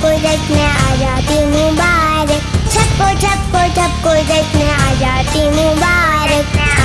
सबको देखने आ जाती मुबारक सबको सबको सबको देखने आ जाती मुबारक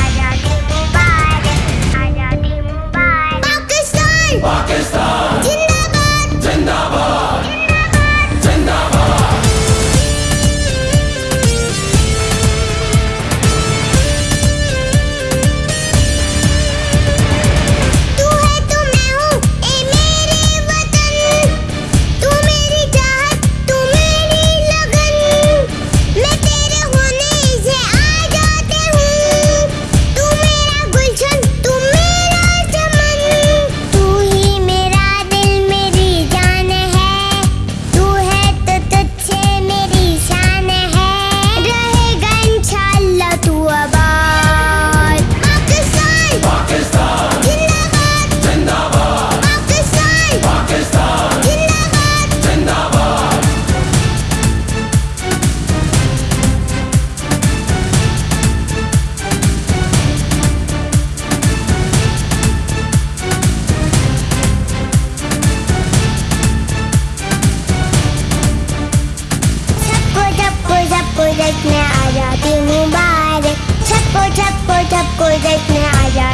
शादी मुबारक सबको सबको सबको देखने आ जा